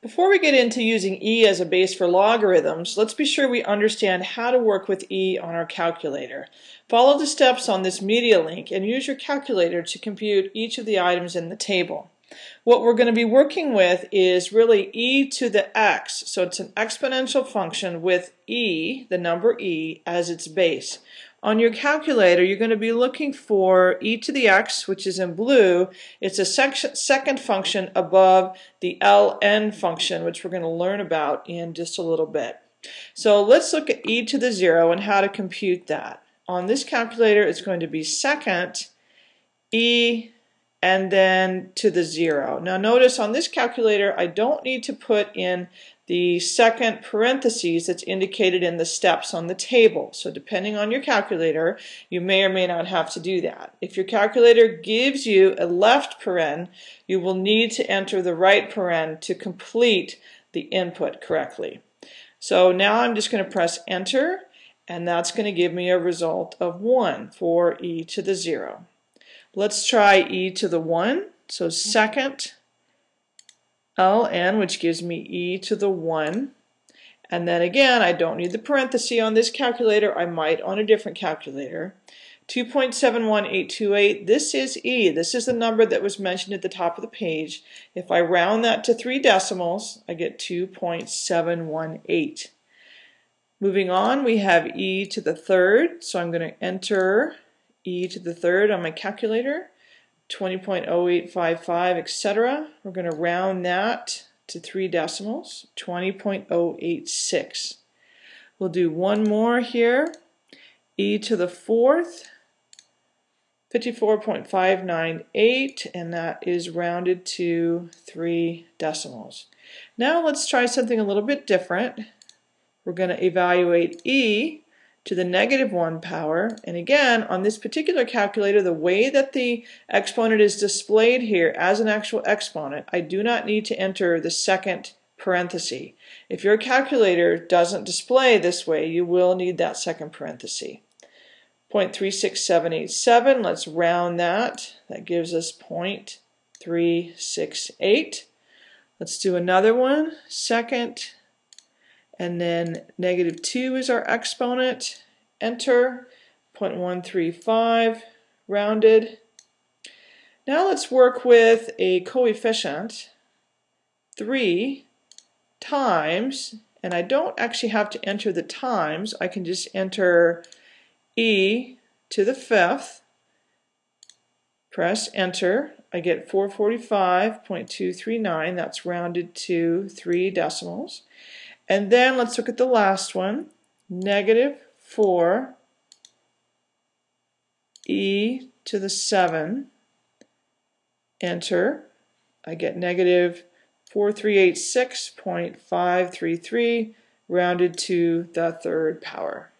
Before we get into using e as a base for logarithms, let's be sure we understand how to work with e on our calculator. Follow the steps on this media link and use your calculator to compute each of the items in the table. What we're going to be working with is really e to the x, so it's an exponential function with e, the number e, as its base. On your calculator, you're going to be looking for e to the x, which is in blue. It's a second function above the ln function, which we're going to learn about in just a little bit. So let's look at e to the 0 and how to compute that. On this calculator, it's going to be second e and then to the 0. Now notice on this calculator, I don't need to put in the second parentheses that's indicated in the steps on the table. So depending on your calculator, you may or may not have to do that. If your calculator gives you a left paren, you will need to enter the right paren to complete the input correctly. So now I'm just going to press enter and that's going to give me a result of 1 for e to the 0. Let's try e to the 1. So second ln, which gives me e to the 1. And then again, I don't need the parenthesis on this calculator. I might on a different calculator. 2.71828, this is E. This is the number that was mentioned at the top of the page. If I round that to three decimals, I get 2.718. Moving on, we have E to the third. So I'm going to enter E to the third on my calculator. 20.0855, etc. We're going to round that to three decimals, 20.086. We'll do one more here, e to the fourth, 54.598, and that is rounded to three decimals. Now let's try something a little bit different. We're going to evaluate e to the negative 1 power. And again, on this particular calculator, the way that the exponent is displayed here as an actual exponent, I do not need to enter the second parenthesis. If your calculator doesn't display this way, you will need that second parenthesis. 0.36787, let's round that. That gives us 0.368. Let's do another one. Second and then negative 2 is our exponent. Enter, 0.135, rounded. Now let's work with a coefficient, 3 times, and I don't actually have to enter the times, I can just enter e to the fifth, press enter, I get 445.239, that's rounded to three decimals. And then let's look at the last one, negative 4 e to the 7, enter. I get negative 4386.533 rounded to the third power.